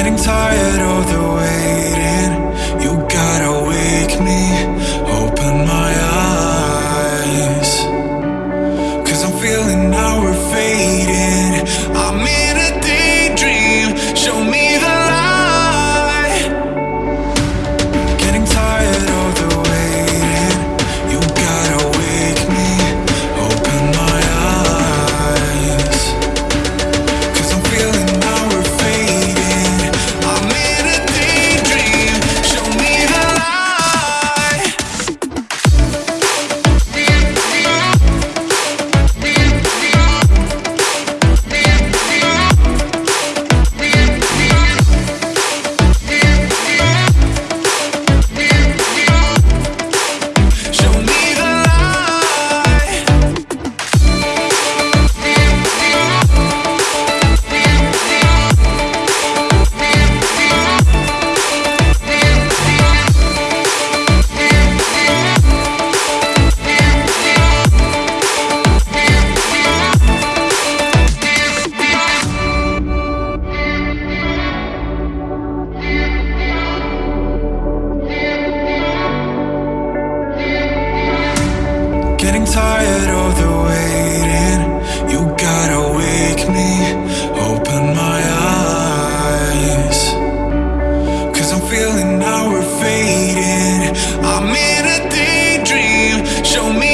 Getting tired of the waiting. Getting tired of the waiting. You gotta wake me, open my eyes. Cause I'm feeling now we're fading. I'm in a daydream. Show me